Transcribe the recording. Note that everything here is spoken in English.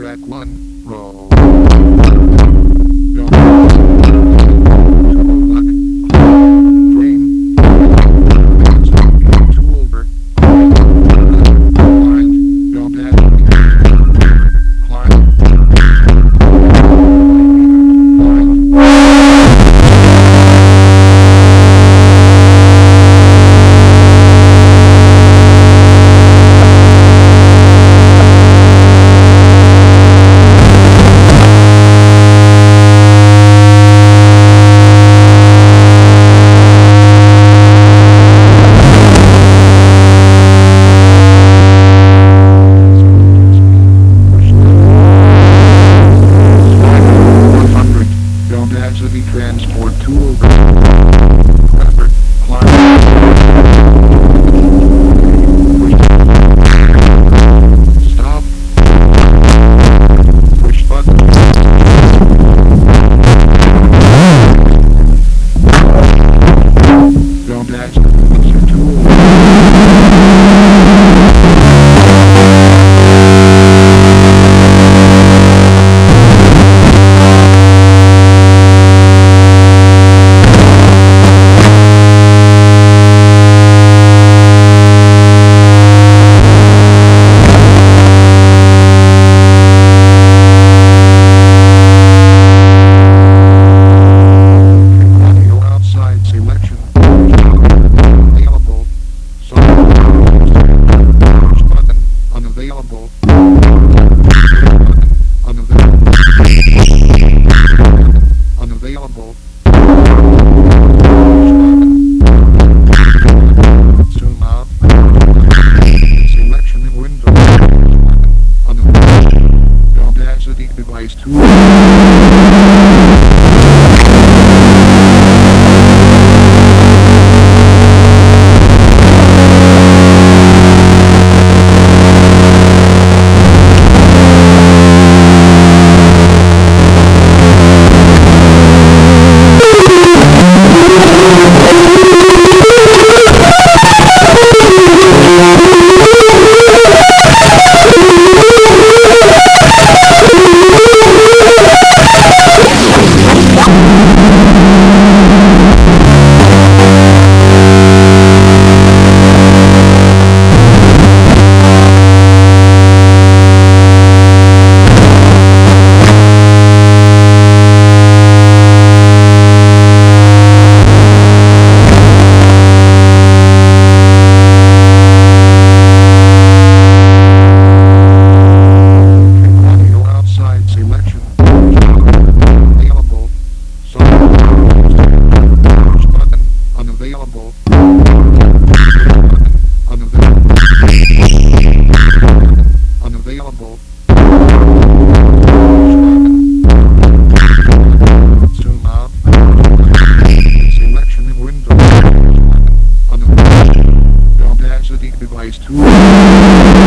Track 1, roll. Actually transport tool. Oh ways to